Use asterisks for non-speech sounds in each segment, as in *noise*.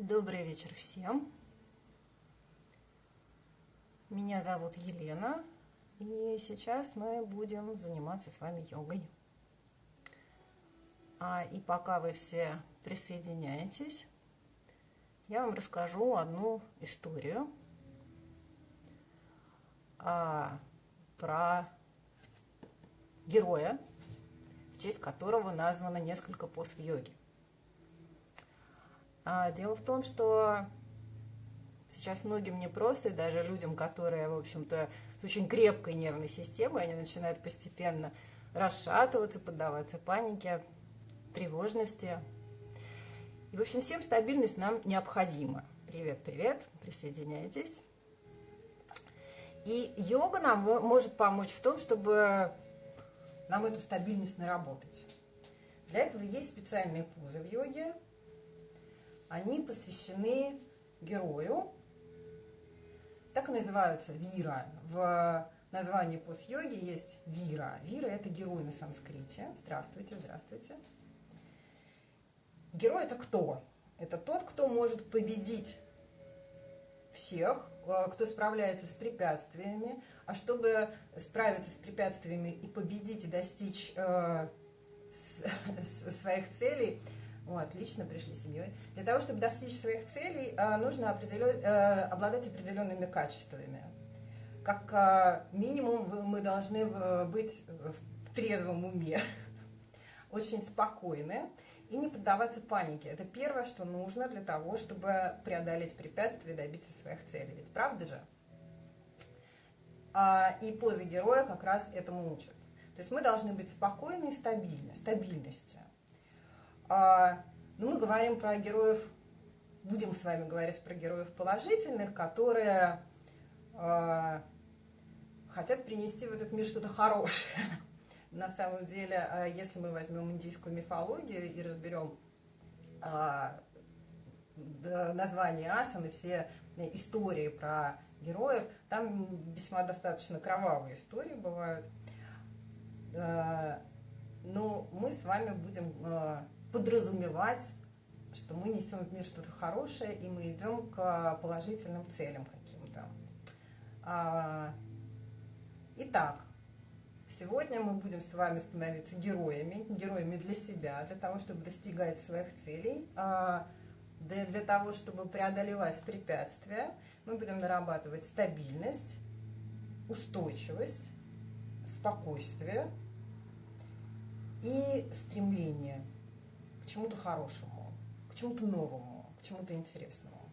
Добрый вечер всем. Меня зовут Елена, и сейчас мы будем заниматься с вами йогой. А, и пока вы все присоединяетесь, я вам расскажу одну историю а, про героя, в честь которого названо несколько поз в йоге. А, дело в том, что сейчас многим непросто, и даже людям, которые, в общем-то, с очень крепкой нервной системой, они начинают постепенно расшатываться, поддаваться панике, тревожности. И, в общем, всем стабильность нам необходима. Привет, привет, присоединяйтесь. И йога нам может помочь в том, чтобы нам эту стабильность наработать. Для этого есть специальные позы в йоге. Они посвящены герою. Так и называются вира. В названии поз йоги есть вира. Вира – это герой на санскрите. Здравствуйте, здравствуйте. Герой – это кто? Это тот, кто может победить всех, э, кто справляется с препятствиями. А чтобы справиться с препятствиями и победить, и достичь э, *laughs* своих целей, отлично, пришли семьей. Для того, чтобы достичь своих целей, э, нужно определен, обладать определенными качествами. Как минимум мы должны быть в трезвом уме, *laughs* очень спокойны и не поддаваться панике. Это первое, что нужно для того, чтобы преодолеть препятствия и добиться своих целей. Ведь правда же? А, и позы героя как раз этому учат. То есть мы должны быть спокойны и стабильны, стабильности. А, но мы говорим про героев, будем с вами говорить про героев положительных, которые а, хотят принести в этот мир что-то хорошее. *laughs* На самом деле, а, если мы возьмем индийскую мифологию и разберем название асаны, все истории про героев, там весьма достаточно кровавые истории бывают. Но мы с вами будем подразумевать, что мы несем в мир что-то хорошее, и мы идем к положительным целям каким-то. Итак, Сегодня мы будем с вами становиться героями, героями для себя, для того, чтобы достигать своих целей, а, для того, чтобы преодолевать препятствия. Мы будем нарабатывать стабильность, устойчивость, спокойствие и стремление чему-то хорошему, к чему-то новому, к чему-то интересному.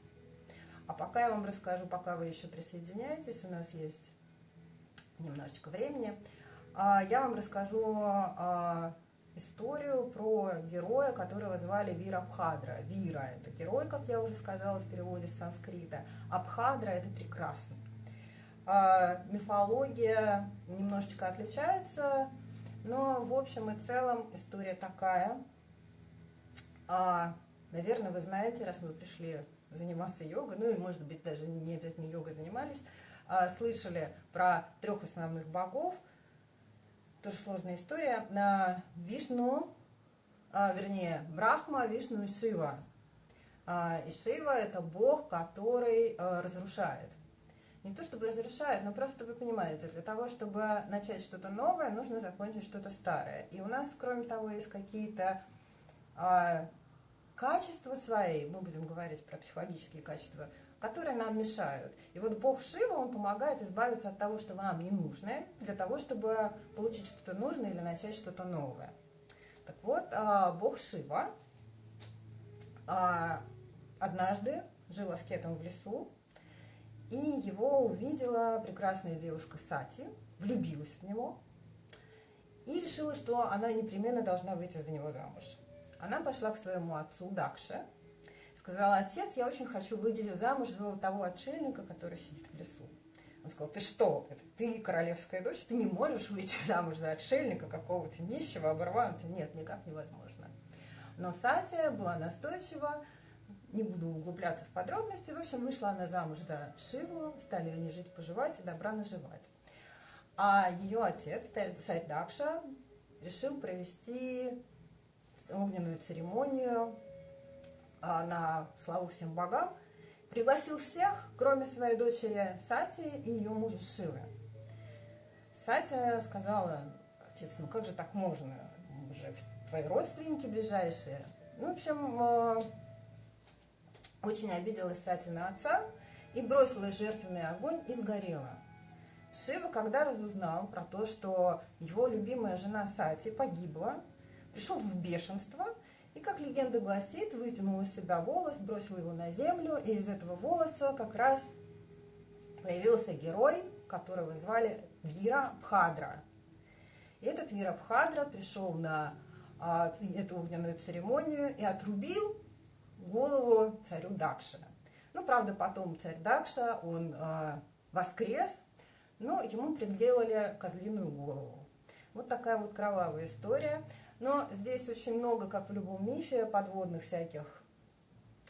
А пока я вам расскажу, пока вы еще присоединяетесь, у нас есть немножечко времени – а, я вам расскажу а, историю про героя, которого звали Вира Абхадра. Вира – это герой, как я уже сказала в переводе с санскрита. Абхадра – это прекрасный. А, мифология немножечко отличается, но в общем и целом история такая. Наверное, вы знаете, раз вы пришли заниматься йогой, ну и, может быть, даже не обязательно йогой занимались, слышали про трех основных богов – тоже сложная история. На Вишну, а, вернее, Брахма, Вишну и Шива. А, и Шива – это бог, который а, разрушает. Не то чтобы разрушает, но просто вы понимаете, для того, чтобы начать что-то новое, нужно закончить что-то старое. И у нас, кроме того, есть какие-то а, качества свои, мы будем говорить про психологические качества, которые нам мешают. И вот Бог Шива, он помогает избавиться от того, что нам не нужно, для того, чтобы получить что-то нужное или начать что-то новое. Так вот, а, Бог Шива а, однажды жил аскетом в лесу, и его увидела прекрасная девушка Сати, влюбилась в него и решила, что она непременно должна выйти за него замуж. Она пошла к своему отцу Дакше, сказала, отец, я очень хочу выйти замуж за того отшельника, который сидит в лесу. Он сказал, ты что, это ты королевская дочь, ты не можешь выйти замуж за отшельника какого-то нищего, оборванца. Нет, никак невозможно. Но Сатия была настойчива, не буду углубляться в подробности. В общем, вышла она замуж за Шиву, стали они жить, поживать и добра наживать. А ее отец, Сайдакша, решил провести огненную церемонию а, на славу всем богам, пригласил всех, кроме своей дочери Сати и ее мужа Шивы. Сатя сказала, отец, ну как же так можно? Мы же твои родственники ближайшие. Ну, в общем, э, очень обиделась Сати на отца и бросила жертвенный огонь и сгорела. Шива, когда разузнал про то, что его любимая жена Сати погибла, пришел в бешенство и, как легенда гласит, вытянул из себя волос, бросил его на землю, и из этого волоса как раз появился герой, которого звали Вира Бхадра. И этот Вира Бхадра пришел на а, эту огненную церемонию и отрубил голову царю Дакша. Ну, правда, потом царь Дакша, он а, воскрес, но ему приделали козлиную голову. Вот такая вот кровавая история. Но здесь очень много, как в любом мифе, подводных всяких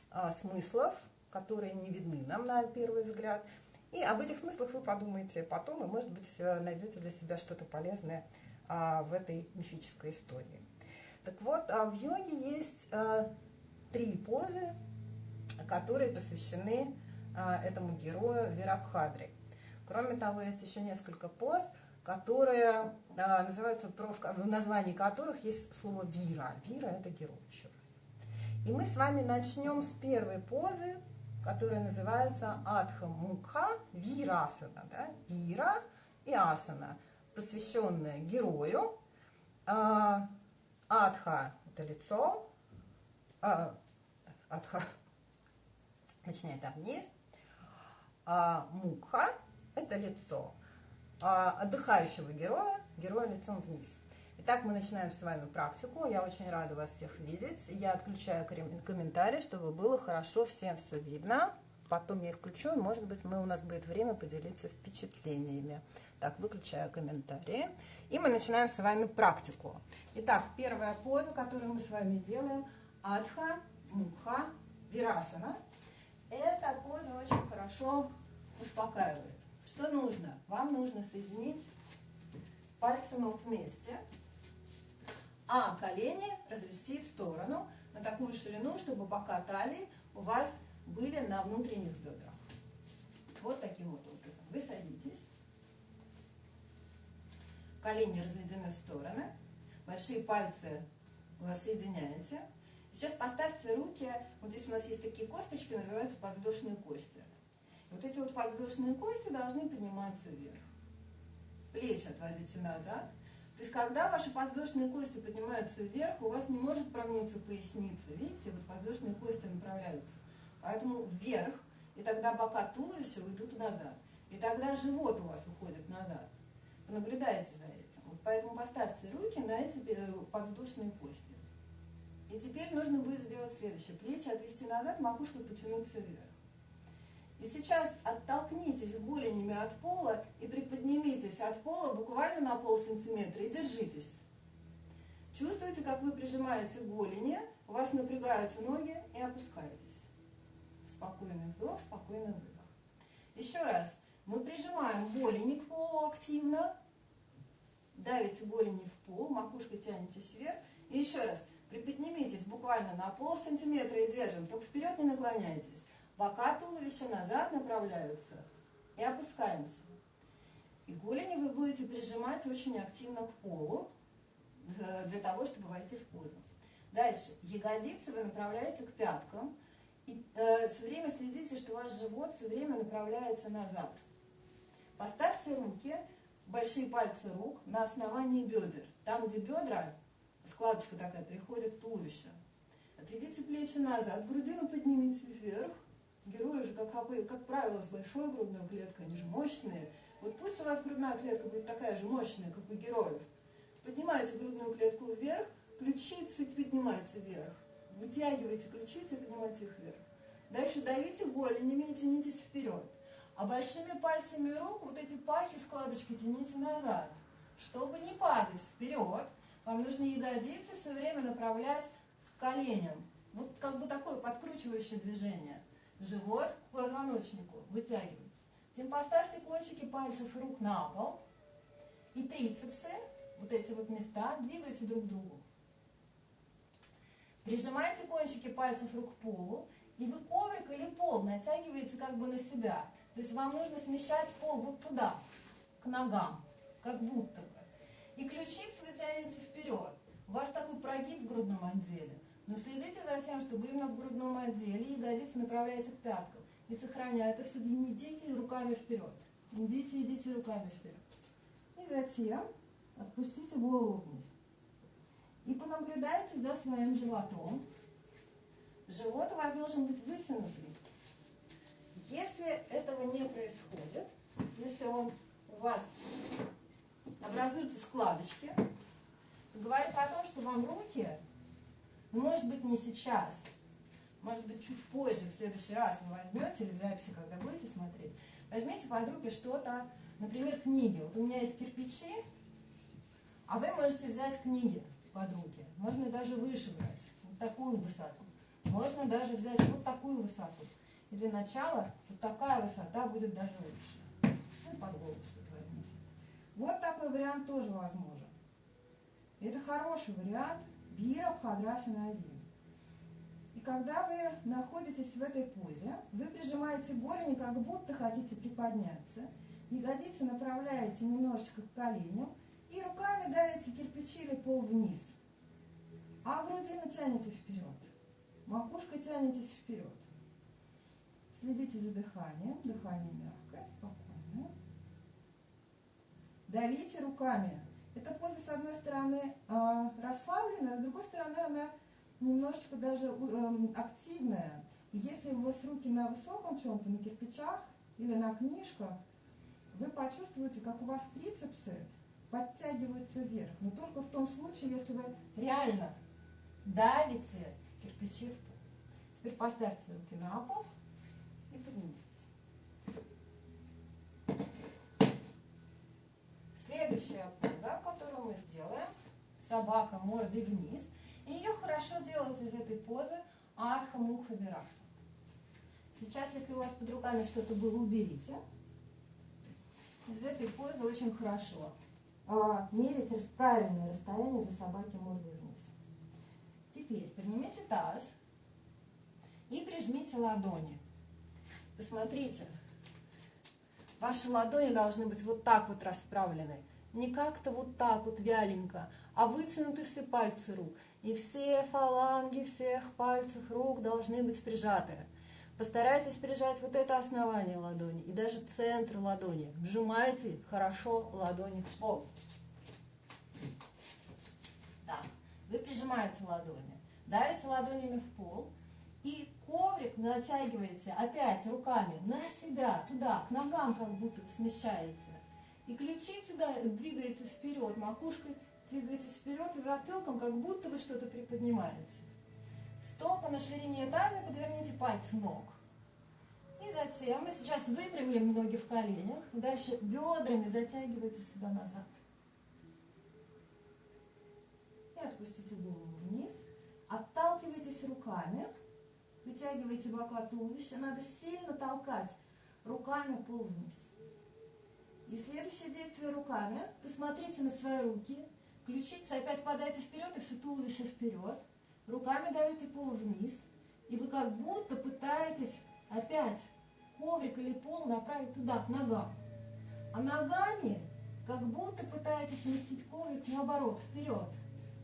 а, смыслов, которые не видны нам на первый взгляд. И об этих смыслах вы подумаете потом, и, может быть, э, найдете для себя что-то полезное а, в этой мифической истории. Так вот, а в йоге есть а, три позы, которые посвящены а, этому герою Вирабхадре. Кроме того, есть еще несколько поз – которые а, называются, в названии которых есть слово вира. Вира – это герой, еще раз. И мы с вами начнем с первой позы, которая называется Адха Мукха Вирасана. Да? Вира и Асана, посвященная герою. А, Адха – это лицо. А, Адха, начинает там вниз. А Мукха – это лицо. А, отдыхающего героя, героя лицом вниз. Итак, мы начинаем с вами практику. Я очень рада вас всех видеть. Я отключаю комментарии, чтобы было хорошо всем все видно. Потом я их включу, и, может быть, мы, у нас будет время поделиться впечатлениями. Так, выключаю комментарии. И мы начинаем с вами практику. Итак, первая поза, которую мы с вами делаем, Адха, Мукха, Вирасана. Эта поза очень хорошо успокаивает. Что нужно? Вам нужно соединить пальцы ног вместе, а колени развести в сторону на такую ширину, чтобы бока талии у вас были на внутренних бедрах. Вот таким вот образом. Вы садитесь, колени разведены в стороны, большие пальцы вы соединяете. Сейчас поставьте руки, вот здесь у нас есть такие косточки, называются подвздошные кости. Вот эти вот подвздошные кости должны подниматься вверх. Плечи отводите назад. То есть, когда ваши подвздошные кости поднимаются вверх, у вас не может прогнуться поясница. Видите, вот подвздошные кости направляются. Поэтому вверх, и тогда бока туловища уйдут назад. И тогда живот у вас уходит назад. Наблюдайте за этим. Вот поэтому поставьте руки на эти э, подвздошные кости. И теперь нужно будет сделать следующее. Плечи отвести назад, макушкой потянуться вверх. И сейчас оттолкнитесь голенями от пола и приподнимитесь от пола буквально на пол сантиметра и держитесь. Чувствуете, как вы прижимаете голени, у вас напрягаются ноги и опускаетесь. Спокойный вдох, спокойный выдох. Еще раз. Мы прижимаем голени к полу активно. Давите голени в пол, макушкой тянетесь вверх. И еще раз. Приподнимитесь буквально на пол сантиметра и держим. Только вперед не наклоняйтесь. Бока туловища назад направляются и опускаемся. И голени вы будете прижимать очень активно к полу для того, чтобы войти в позу. Дальше. Ягодицы вы направляете к пяткам. И э, все время следите, что ваш живот все время направляется назад. Поставьте руки, большие пальцы рук на основании бедер. Там, где бедра, складочка такая, приходит к туловищу. Отведите плечи назад, грудину поднимите вверх. Герои же, как, как правило, с большой грудной клеткой, они же мощные. Вот пусть у вас грудная клетка будет такая же мощная, как у героев. Поднимаете грудную клетку вверх, ключицы поднимаются вверх. Вытягивайте ключицы, поднимайте их вверх. Дальше давите голенями и тянитесь вперед. А большими пальцами рук вот эти пахи, складочки тяните назад. Чтобы не падать вперед, вам нужно ягодицы все время направлять к коленям. Вот как бы такое подкручивающее движение живот к позвоночнику вытягивать. Затем поставьте кончики пальцев рук на пол. И трицепсы, вот эти вот места, двигайте друг к другу. Прижимайте кончики пальцев рук к полу, и вы коврик или пол натягиваете как бы на себя. То есть вам нужно смещать пол вот туда, к ногам, как будто бы. И ключицы вы тянете вперед. У вас такой прогиб в грудном отделе. Но следите за тем, чтобы именно в грудном отделе ягодицы направляете к пяткам. И сохраняя это все, не идите руками вперед. Идите, идите руками вперед. И затем отпустите голову вниз. И понаблюдайте за своим животом. Живот у вас должен быть вытянутый. Если этого не происходит, если он у вас образуются складочки, говорит о том, что вам руки, может быть, не сейчас, может быть, чуть позже, в следующий раз вы возьмете или в записи, когда будете смотреть, возьмите под руки что-то, например, книги. Вот у меня есть кирпичи, а вы можете взять книги под руки. Можно даже выше брать, вот такую высоту. Можно даже взять вот такую высоту. И для начала вот такая высота будет даже лучше. Ну, под голову что-то возьмите. Вот такой вариант тоже возможен. Это хороший вариант Вира Бхадрасана 1. И когда вы находитесь в этой позе, вы прижимаете голени, как будто хотите приподняться. Ягодицы направляете немножечко к коленям и руками давите кирпичи или пол вниз. А грудину тянете вперед. Макушкой тянетесь вперед. Следите за дыханием. Дыхание мягкое, спокойное. Давите руками. Эта поза, с одной стороны, а, расслабленная, а с другой стороны, она немножечко даже эм, активная. И если у вас руки на высоком чем-то, на кирпичах или на книжках, вы почувствуете, как у вас трицепсы подтягиваются вверх. Но только в том случае, если вы реально давите кирпичи в пол. Теперь поставьте руки на пол и поднимитесь. Следующая поза, которую мы сделаем, собака мордой вниз. И ее хорошо делать из этой позы Адха Мукха Виракса. Сейчас, если у вас под руками что-то было, уберите. Из этой позы очень хорошо а, мерить правильное расстояние для собаки мордой вниз. Теперь поднимите таз и прижмите ладони. Посмотрите, ваши ладони должны быть вот так вот расправлены. Не как-то вот так вот вяленько, а вытянуты все пальцы рук. И все фаланги всех пальцев рук должны быть прижаты. Постарайтесь прижать вот это основание ладони и даже центр ладони. Вжимайте хорошо ладони в пол. Да, вы прижимаете ладони, давите ладонями в пол и коврик натягиваете опять руками на себя, туда, к ногам как будто смещаете. И ключицы двигаете вперед, макушкой двигаетесь вперед и затылком, как будто вы что-то приподнимаете. Стопы на ширине талии, подверните пальцы ног. И затем мы сейчас выпрямим ноги в коленях. Дальше бедрами затягивайте себя назад. И отпустите голову вниз. Отталкивайтесь руками. Вытягивайте бока туловища. Надо сильно толкать руками пол вниз. И следующее действие руками. Посмотрите на свои руки. Ключицы опять подайте вперед и все туловище вперед. Руками давите пол вниз. И вы как будто пытаетесь опять коврик или пол направить туда, к ногам. А ногами как будто пытаетесь сместить коврик наоборот, вперед.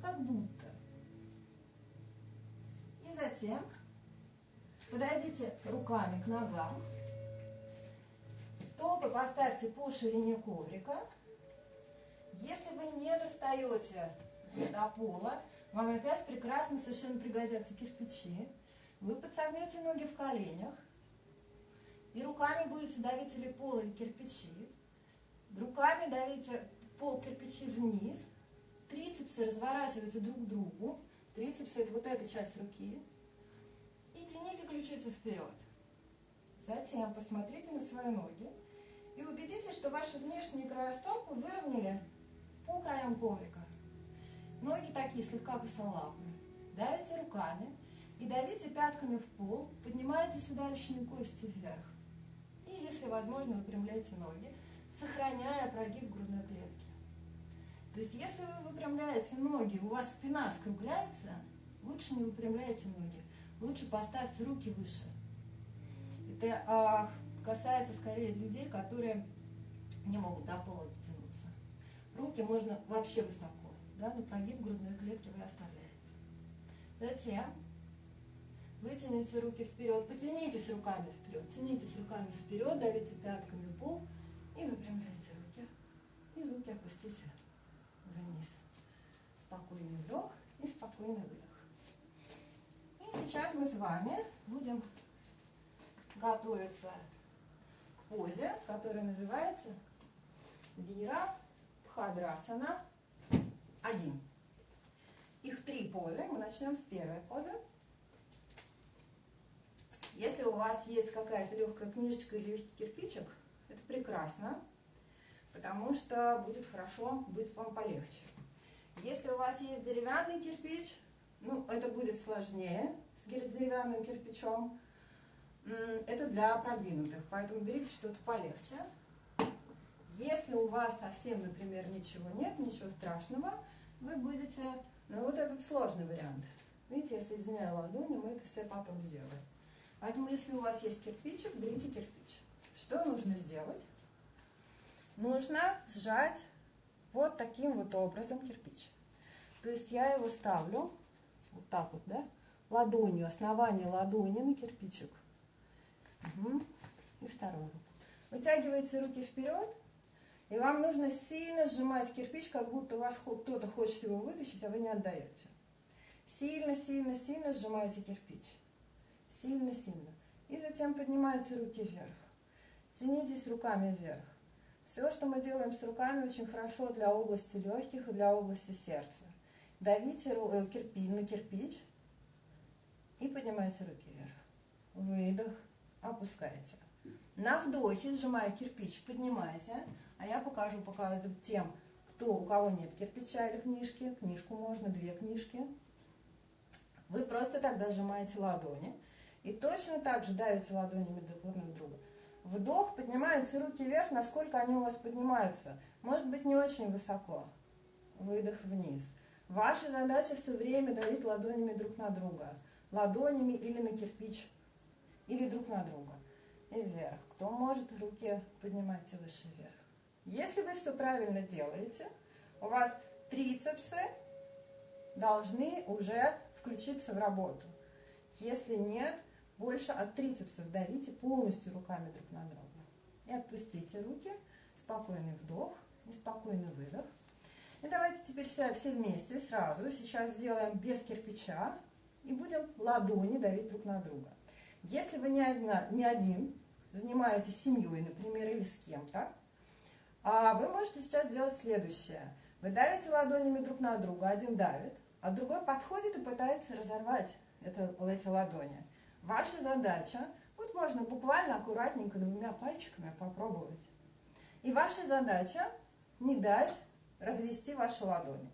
Как будто. И затем подойдите руками к ногам. Стопы поставьте по ширине коврика. Если вы не достаете до пола, вам опять прекрасно совершенно пригодятся кирпичи. Вы подсогнете ноги в коленях и руками будете давить или пол, или кирпичи. Руками давите пол кирпичи вниз. Трицепсы разворачивайте друг к другу. Трицепсы это вот эта часть руки. И тяните ключицы вперед. Затем посмотрите на свои ноги и убедитесь, что ваши внешние края стопы выровняли по краям коврика. Ноги такие слегка косолапые. Давите руками и давите пятками в пол, поднимайте седалищные кости вверх. И, если возможно, выпрямляйте ноги, сохраняя прогиб грудной клетки. То есть, если вы выпрямляете ноги, у вас спина скругляется, Лучше не выпрямляйте ноги. Лучше поставьте руки выше. Это а, касается скорее людей, которые не могут до пола дотянуться. Руки можно вообще высоко. Да, на прогиб грудной клетки вы оставляете. Затем вытяните руки вперед, потянитесь руками вперед, тянитесь руками вперед, давите пятками пол и выпрямляйте руки. И руки опустите вниз. Спокойный вдох и спокойный выдох. И сейчас мы с вами будем готовиться позе, которая называется Вира Бхадрасана 1. Их три позы. Мы начнем с первой позы. Если у вас есть какая-то легкая книжечка или легкий кирпичик, это прекрасно, потому что будет хорошо, будет вам полегче. Если у вас есть деревянный кирпич, ну, это будет сложнее с деревянным кирпичом. Это для продвинутых, поэтому берите что-то полегче. Если у вас совсем, например, ничего нет, ничего страшного, вы будете, ну вот этот сложный вариант. Видите, я соединяю ладони, мы это все потом сделаем. Поэтому, если у вас есть кирпичик, берите кирпич. Что нужно сделать? Нужно сжать вот таким вот образом кирпич. То есть я его ставлю вот так вот, да, ладонью, основание ладони на кирпичик. Угу. И вторую. Вытягиваете руки вперед, и вам нужно сильно сжимать кирпич, как будто у вас кто-то хочет его вытащить, а вы не отдаете. Сильно, сильно, сильно сжимаете кирпич. Сильно, сильно. И затем поднимаете руки вверх. Тянитесь руками вверх. Все, что мы делаем с руками, очень хорошо для области легких и для области сердца. Давите э, кирпич на кирпич и поднимайте руки вверх. Выдох, опускаете. На вдохе, сжимая кирпич, поднимайте. А я покажу пока тем, кто, у кого нет кирпича или книжки. Книжку можно, две книжки. Вы просто тогда сжимаете ладони. И точно так же давите ладонями друг на друга. Вдох, поднимаются руки вверх, насколько они у вас поднимаются. Может быть не очень высоко. Выдох вниз. Ваша задача все время давить ладонями друг на друга. Ладонями или на кирпич, или друг на друга. И вверх. Кто может, руки поднимайте выше вверх. Если вы все правильно делаете, у вас трицепсы должны уже включиться в работу. Если нет, больше от трицепсов давите полностью руками друг на друга. И отпустите руки. Спокойный вдох и спокойный выдох. И давайте теперь все, все вместе сразу. Сейчас сделаем без кирпича. И будем ладони давить друг на друга. Если вы не, одна, не один, занимаетесь семьей, например, или с кем-то, а вы можете сейчас сделать следующее. Вы давите ладонями друг на друга, один давит, а другой подходит и пытается разорвать это, эти ладони. Ваша задача, вот можно буквально аккуратненько двумя пальчиками попробовать. И ваша задача не дать развести ваши ладони.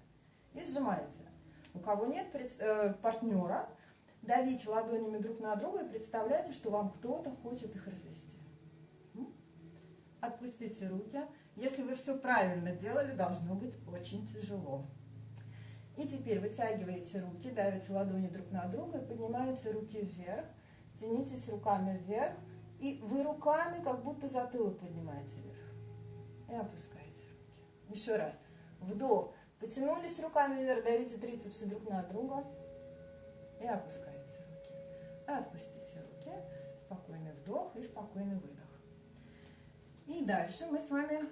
И сжимаете. У кого нет э, партнера, давите ладонями друг на друга и представляйте, что вам кто-то хочет их развести. Отпустите руки. Если вы все правильно делали, должно быть очень тяжело. И теперь вытягиваете руки, давите ладони друг на друга поднимаете руки вверх. Тянитесь руками вверх. И вы руками как будто затылок поднимаете вверх. И опускаете руки. Еще раз. Вдох. Потянулись руками вверх, давите трицепсы друг на друга. И опускаете отпустите руки. Спокойный вдох и спокойный выдох. И дальше мы с вами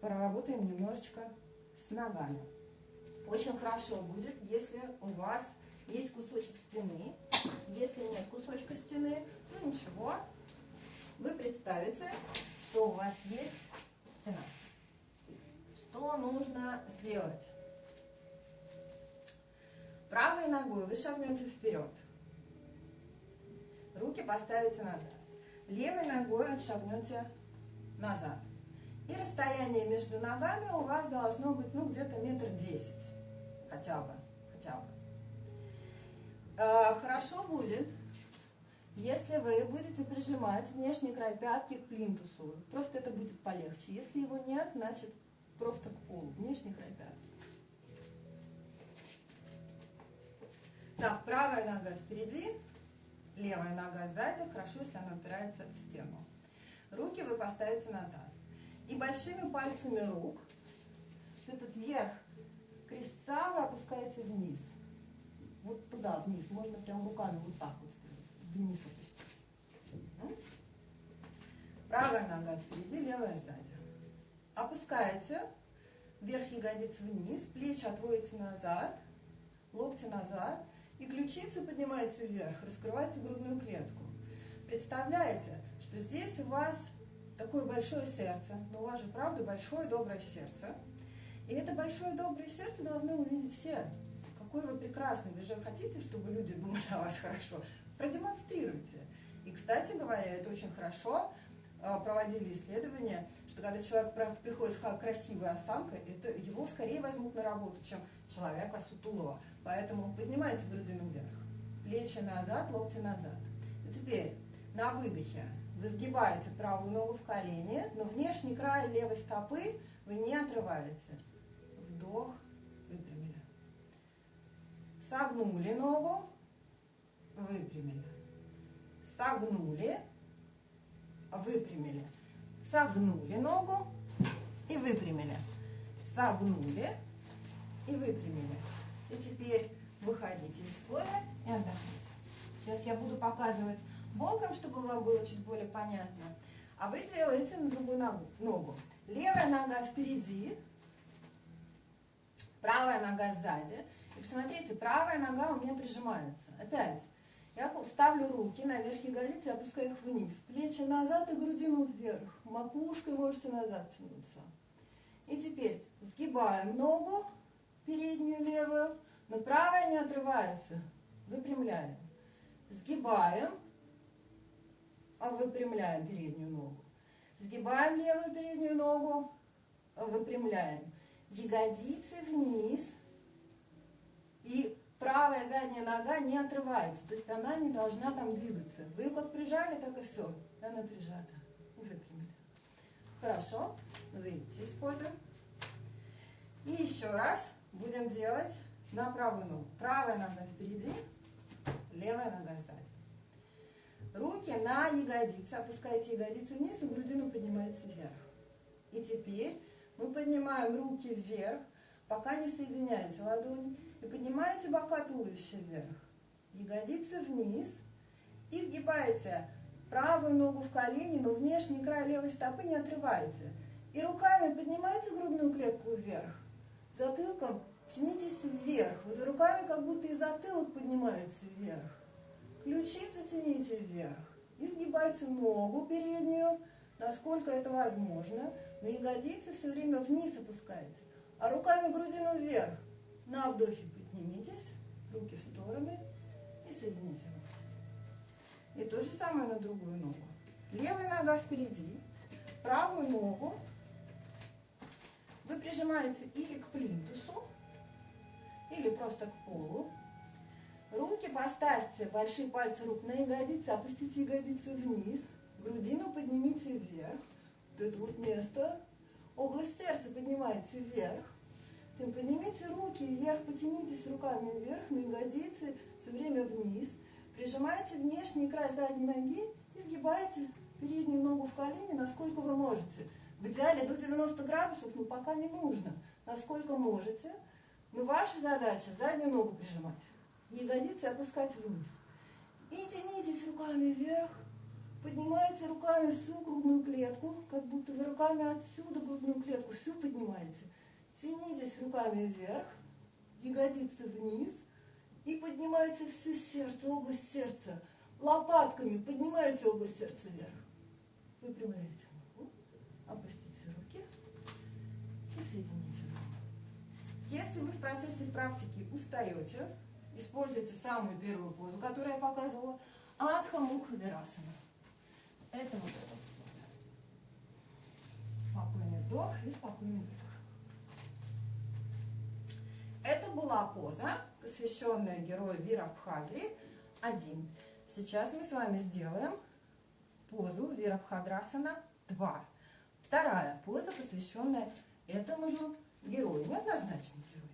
поработаем немножечко с ногами. Очень хорошо будет, если у вас есть кусочек стены. Если нет кусочка стены, ну ничего. Вы представите, что у вас есть стена. Что нужно сделать? Правой ногой вы шагнете вперед. Руки поставите на таз. Левой ногой отшагнете назад. И расстояние между ногами у вас должно быть ну где-то метр десять. Хотя бы. Хотя бы. Э, хорошо будет, если вы будете прижимать внешний край пятки к плинтусу. Просто это будет полегче. Если его нет, значит просто к полу. Внешний край пятки. Так, правая нога впереди, левая нога сзади. Хорошо, если она упирается в стену. Руки вы поставите на таз. И большими пальцами рук этот верх крестца вы опускаете вниз. Вот туда, вниз. Можно прям руками вот так вот. Вниз опустить. Правая нога впереди, левая сзади. Опускаете вверх ягодиц вниз, плечи отводите назад, локти назад, и ключицы поднимаются вверх, раскрывайте грудную клетку. Представляете, что здесь у вас такое большое сердце, но у вас же, правда, большое доброе сердце. И это большое доброе сердце должны увидеть все. Какой вы прекрасный, вы же хотите, чтобы люди думали о вас хорошо. Продемонстрируйте. И, кстати говоря, это очень хорошо, проводили исследования, что когда человек приходит с красивой осанкой, это его скорее возьмут на работу, чем человека сутулого. Поэтому поднимайте грудину вверх, плечи назад, локти назад. И теперь на выдохе вы сгибаете правую ногу в колени, но внешний край левой стопы вы не отрываете. Вдох, выпрямили. Согнули ногу, выпрямили. Согнули, выпрямили. Согнули ногу и выпрямили. Согнули и выпрямили. И теперь выходите из поля и отдохните. Сейчас я буду показывать боком, чтобы вам было чуть более понятно. А вы делаете на другую ногу. ногу. Левая нога впереди, правая нога сзади. И посмотрите, правая нога у меня прижимается. Опять. Я ставлю руки наверх ягодицы, опускаю их вниз. Плечи назад и грудину вверх. Макушкой можете назад тянуться. И теперь сгибаем ногу, переднюю левую, но правая не отрывается. Выпрямляем. Сгибаем, а выпрямляем переднюю ногу. Сгибаем левую переднюю ногу, а выпрямляем. Ягодицы вниз и правая задняя нога не отрывается, то есть она не должна там двигаться. Вы как прижали, так и все. Она прижата. Выпрямили. Хорошо. Выйдите из позы. И еще раз будем делать на правую ногу. Правая нога впереди, левая нога сзади. Руки на ягодицы. Опускаете ягодицы вниз и грудину поднимаете вверх. И теперь мы поднимаем руки вверх, пока не соединяете ладони. И поднимаете бока туловища вверх. Ягодицы вниз. И сгибаете правую ногу в колени, но внешний край левой стопы не отрываете. И руками поднимаете грудную клетку вверх. Затылком тянитесь вверх. Вот руками как будто и затылок поднимается вверх. Ключицы тяните вверх. И сгибайте ногу переднюю, насколько это возможно. На ягодицы все время вниз опускаете. А руками грудину вверх. На вдохе поднимитесь, руки в стороны и соедините руки. И то же самое на другую ногу. Левая нога впереди, правую ногу вы прижимаете или к плинтусу, или просто к полу. Руки поставьте, большие пальцы рук на ягодицы, опустите ягодицы вниз, грудину поднимите вверх, вот это вот место, область сердца поднимайте вверх, поднимите руки вверх, потянитесь руками вверх, на ягодицы, все время вниз. Прижимайте внешний край задней ноги и сгибайте переднюю ногу в колени, насколько вы можете. В идеале до 90 градусов, но пока не нужно. Насколько можете. Но ваша задача заднюю ногу прижимать. Ягодицы опускать вниз. И тянитесь руками вверх. Поднимайте руками всю грудную клетку, как будто вы руками отсюда грудную клетку всю поднимаете. Тянитесь руками вверх, ягодицы вниз и поднимайте все сердце, область сердца. Лопатками поднимайте область сердца вверх. Выпрямляйте ногу, опустите руки и соедините ногу. Если вы в процессе практики устаете, используйте самую первую позу, которую я показывала, Адха Мукха Вирасана. Это вот эта поза. Спокойный вдох и спокойный выдох. Это была поза, посвященная герою Вирабхадри 1. Сейчас мы с вами сделаем позу Вирабхадрасана 2. Вторая поза, посвященная этому же герою, неоднозначному герою.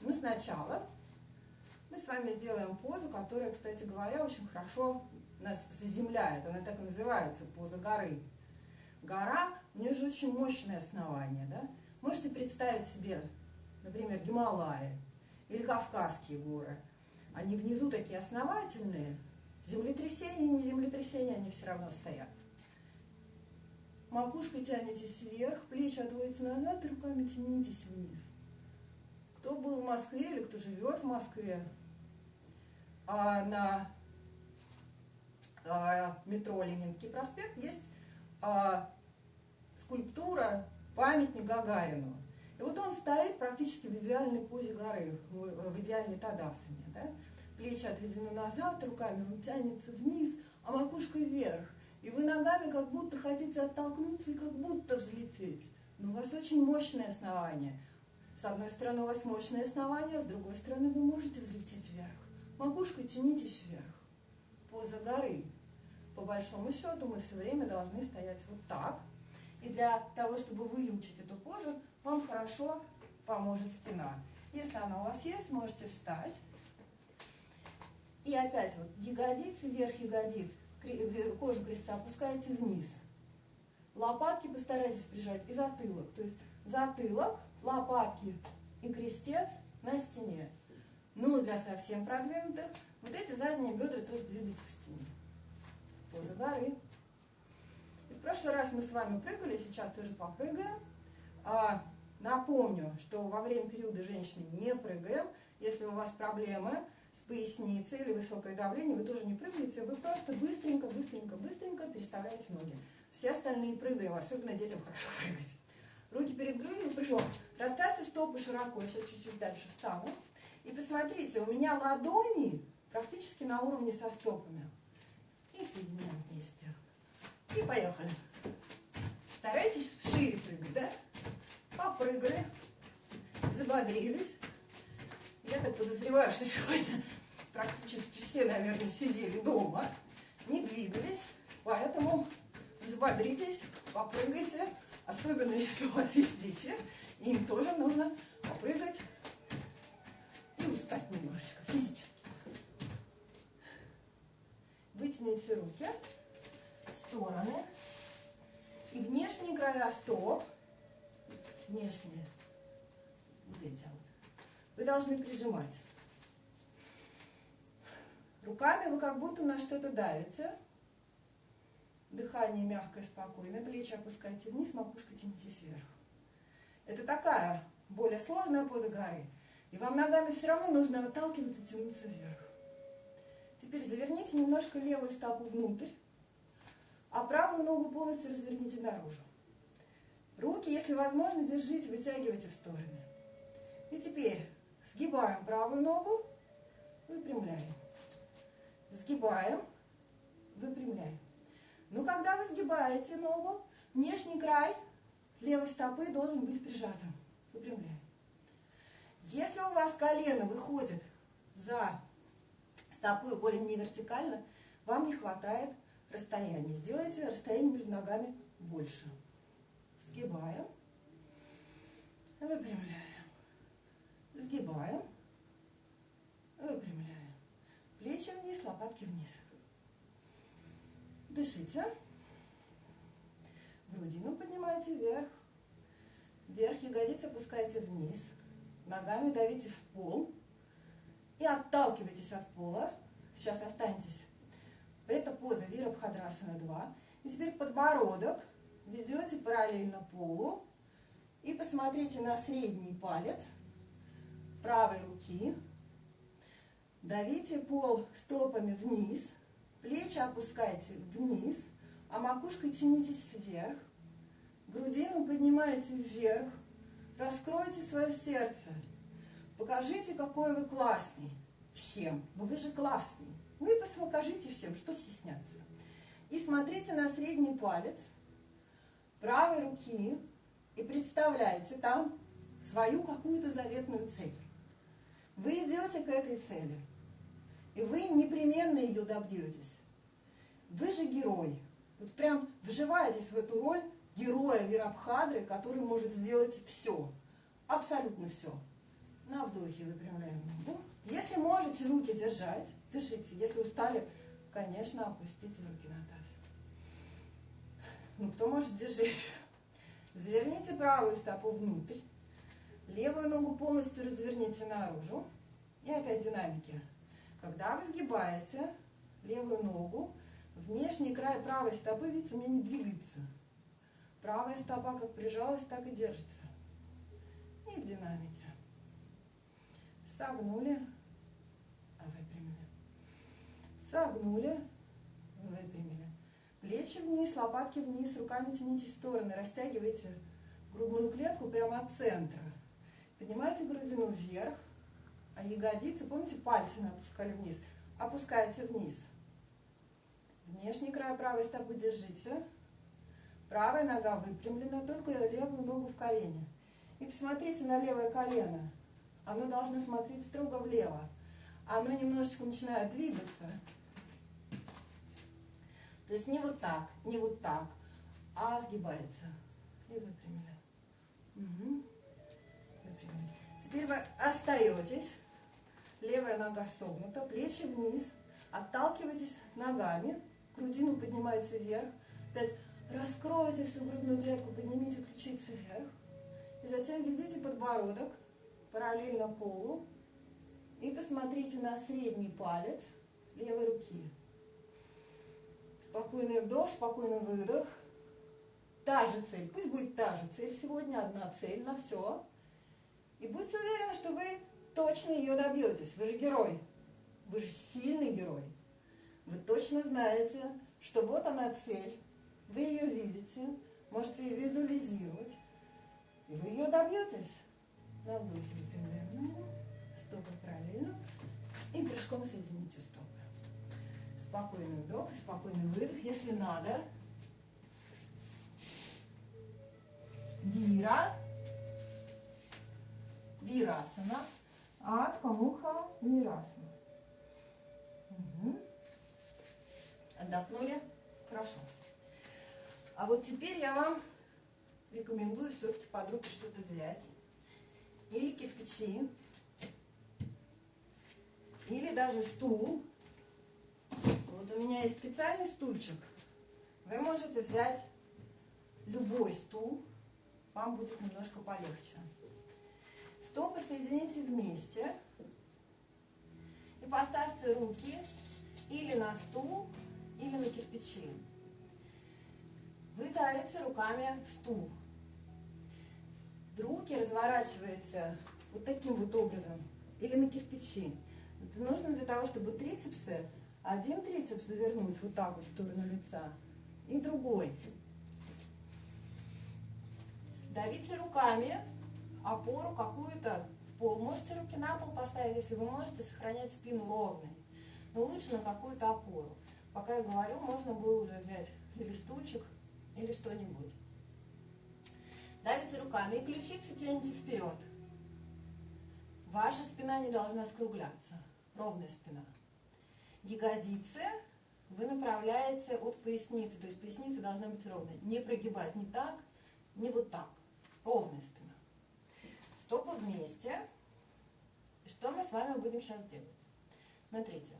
Ну, сначала мы с вами сделаем позу, которая, кстати говоря, очень хорошо нас заземляет. Она так и называется, поза горы. Гора, у нее же очень мощное основание, да? Можете представить себе, например, Гималаи или Кавказские горы. Они внизу такие основательные, землетрясения, не землетрясения, они все равно стоят. Макушкой тянетесь вверх, плечи отводите назад, руками тянитесь вниз. Кто был в Москве или кто живет в Москве, а на а, метро Ленинский проспект есть а, скульптура памятник Гагарину. И вот он стоит практически в идеальной позе горы, в идеальной тадасане. Да? Плечи отведены назад, руками он тянется вниз, а макушкой вверх. И вы ногами как будто хотите оттолкнуться и как будто взлететь. Но у вас очень мощное основание. С одной стороны у вас мощное основание, с другой стороны вы можете взлететь вверх. Макушкой тянитесь вверх. Поза горы. По большому счету мы все время должны стоять вот так. И для того, чтобы выучить эту позу, вам хорошо поможет стена. Если она у вас есть, можете встать. И опять вот ягодицы, вверх ягодиц кожу креста опускаете вниз. Лопатки постарайтесь прижать и затылок. То есть затылок, лопатки и крестец на стене. Ну, для совсем продвинутых, вот эти задние бедра тоже двигать к стене. Поза горы. В прошлый раз мы с вами прыгали, сейчас тоже попрыгаем. А, напомню, что во время периода женщины не прыгаем. Если у вас проблемы, с поясницей или высокое давление, вы тоже не прыгаете, вы просто быстренько, быстренько, быстренько переставляете ноги. Все остальные прыгаем, особенно детям хорошо прыгать. Руки перед грудью, прыжок. Расставьте стопы широко, я сейчас чуть-чуть дальше встану. И посмотрите, у меня ладони практически на уровне со стопами. И соединяем вместе. И поехали. Старайтесь шире прыгать, да? Попрыгали, забодрились. Я так подозреваю, что сегодня практически все, наверное, сидели дома, не двигались, поэтому взбодритесь, попрыгайте, особенно если у вас есть дети, им тоже нужно попрыгать и устать немножечко физически. Вытяните руки стороны и внешние края стоп, внешние, вот эти вот, вы должны прижимать. Руками вы как будто на что-то давите. Дыхание мягкое, спокойное. Плечи опускайте вниз, макушка тянитесь вверх. Это такая более сложная поза горы. И вам ногами все равно нужно отталкиваться тянуться вверх. Теперь заверните немножко левую стопу внутрь, а правую ногу полностью разверните наружу. Руки, если возможно, держите, вытягивайте в стороны. И теперь Сгибаем правую ногу, выпрямляем. Сгибаем, выпрямляем. Но когда вы сгибаете ногу, внешний край левой стопы должен быть прижатым. Выпрямляем. Если у вас колено выходит за стопу более не вертикально, вам не хватает расстояния. Сделайте расстояние между ногами больше. Сгибаем, выпрямляем. Сгибаем. Выпрямляем. Плечи вниз, лопатки вниз. Дышите. Грудину поднимайте вверх. Вверх ягодицы опускайте вниз. Ногами давите в пол. И отталкивайтесь от пола. Сейчас останьтесь. Это поза Вирабхадрасана 2. И теперь подбородок ведете параллельно полу. И посмотрите на средний палец правой руки. Давите пол стопами вниз, плечи опускайте вниз, а макушкой тянитесь вверх. Грудину поднимаете вверх. Раскройте свое сердце. Покажите, какой вы классный всем. Ну вы же классный. Ну и покажите всем, что стесняться. И смотрите на средний палец правой руки и представляете там свою какую-то заветную цель. Вы идете к этой цели, и вы непременно ее добьетесь. Вы же герой. Вот прям вживаетесь в эту роль героя Вирабхадры, который может сделать все, абсолютно все. На вдохе выпрямляем ногу. Если можете руки держать, держите. Если устали, конечно, опустите руки на таз. Ну, кто может держать? Заверните правую стопу внутрь. Левую ногу полностью разверните наружу. И опять динамики. Когда вы сгибаете левую ногу, внешний край правой стопы, видите, у меня не двигается. Правая стопа как прижалась, так и держится. И в динамике. Согнули. Согнули, выпрямили. Плечи вниз, лопатки вниз, руками тяните стороны, растягивайте грудную клетку прямо от центра. Поднимайте грудину вверх, а ягодицы, помните, пальцы опускали вниз, опускаете вниз. Внешний край правой стопы держите. Правая нога выпрямлена, только левую ногу в колени. И посмотрите на левое колено. Оно должно смотреть строго влево. Оно немножечко начинает двигаться. То есть не вот так, не вот так, а сгибается. И выпрямили. Угу. Выпрямили. Теперь вы остаетесь. Левая нога согнута, плечи вниз. Отталкивайтесь ногами. Грудину поднимается вверх. Опять раскройте всю грудную клетку, поднимите ключицы вверх. И затем введите подбородок параллельно полу. И посмотрите на средний палец левой руки. Спокойный вдох, спокойный выдох. Та же цель, пусть будет та же цель сегодня, одна цель на все. И будьте уверены, что вы точно ее добьетесь. Вы же герой. Вы же сильный герой. Вы точно знаете, что вот она цель. Вы ее видите, можете визуализировать. И вы ее добьетесь. На вдохе выпрямляем стопы правильно. И прыжком соедините стопы. Спокойный вдох, спокойный выдох. Если надо, вира, вирасана, атха муха вирасана. Угу. Отдохнули? Хорошо. А вот теперь я вам рекомендую все-таки под руки что-то взять. Или кирпичи, или даже стул. Вот у меня есть специальный стульчик. Вы можете взять любой стул, вам будет немножко полегче. Стопы соедините вместе и поставьте руки или на стул, или на кирпичи. Вы давите руками в стул. Руки разворачиваете вот таким вот образом или на кирпичи. Это нужно для того, чтобы трицепсы, один трицепс завернуть вот так вот в сторону лица, и другой. Давите руками опору какую-то в пол. Можете руки на пол поставить, если вы можете сохранять спину ровной. Но лучше на какую-то опору. Пока я говорю, можно было уже взять или стульчик, или что-нибудь. Давите руками и ключицы тянете вперед. Ваша спина не должна скругляться. Ровная спина. Ягодицы вы направляете от поясницы. То есть поясница должна быть ровной. Не прогибать ни так, ни вот так. Ровная спина. Стопы вместе. Что мы с вами будем сейчас делать? Смотрите.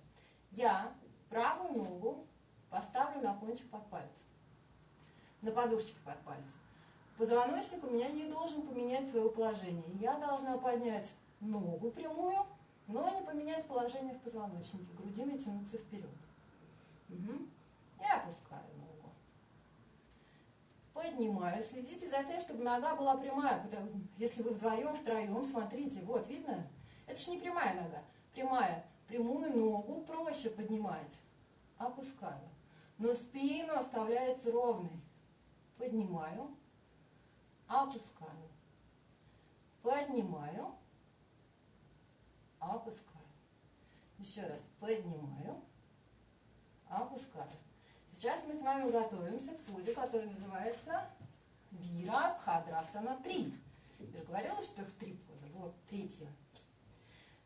Я правую ногу поставлю на кончик под пальцем. На подушечке под пальцем. Позвоночник у меня не должен поменять свое положение. Я должна поднять ногу прямую, но не поменять положение в позвоночнике. Грудиной тянуться вперед. Угу. И опускаю ногу. Поднимаю. Следите за тем, чтобы нога была прямая. Если вы вдвоем, втроем, смотрите. Вот, видно? Это же не прямая нога. Прямая. Прямую ногу проще поднимать. Опускаю. Но спину оставляется ровной. Поднимаю. Опускаю. Поднимаю опускаю. Еще раз поднимаю, опускаю. Сейчас мы с вами готовимся к позе, которая называется Вира Бхадрасана 3. Я же говорила, что их три позы. Вот, третья.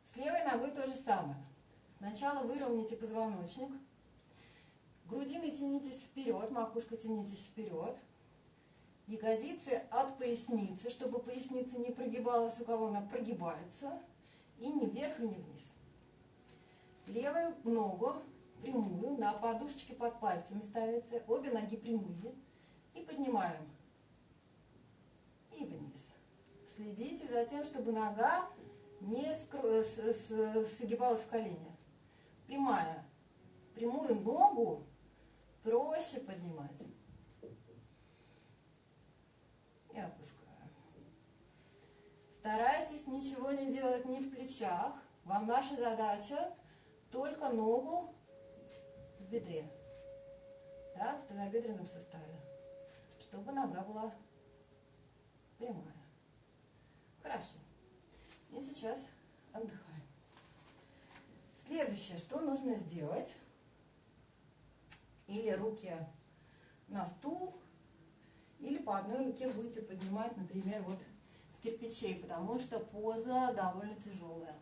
С левой ногой то же самое. Сначала выровняйте позвоночник. Грудиной тянитесь вперед, макушка тянитесь вперед. Ягодицы от поясницы, чтобы поясница не прогибалась, у кого она прогибается. И не вверх, и не вниз. Левую ногу прямую на подушечке под пальцами ставится. Обе ноги прямые. И поднимаем. И вниз. Следите за тем, чтобы нога не согибалась в колени. Прямая. Прямую ногу проще поднимать. И опускаем. Старайтесь ничего не делать ни в плечах. Вам наша задача только ногу в бедре. Да, в тазобедренном суставе. Чтобы нога была прямая. Хорошо. И сейчас отдыхаем. Следующее, что нужно сделать. Или руки на стул, или по одной руке будете поднимать, например, вот кирпичей, потому что поза довольно тяжелая.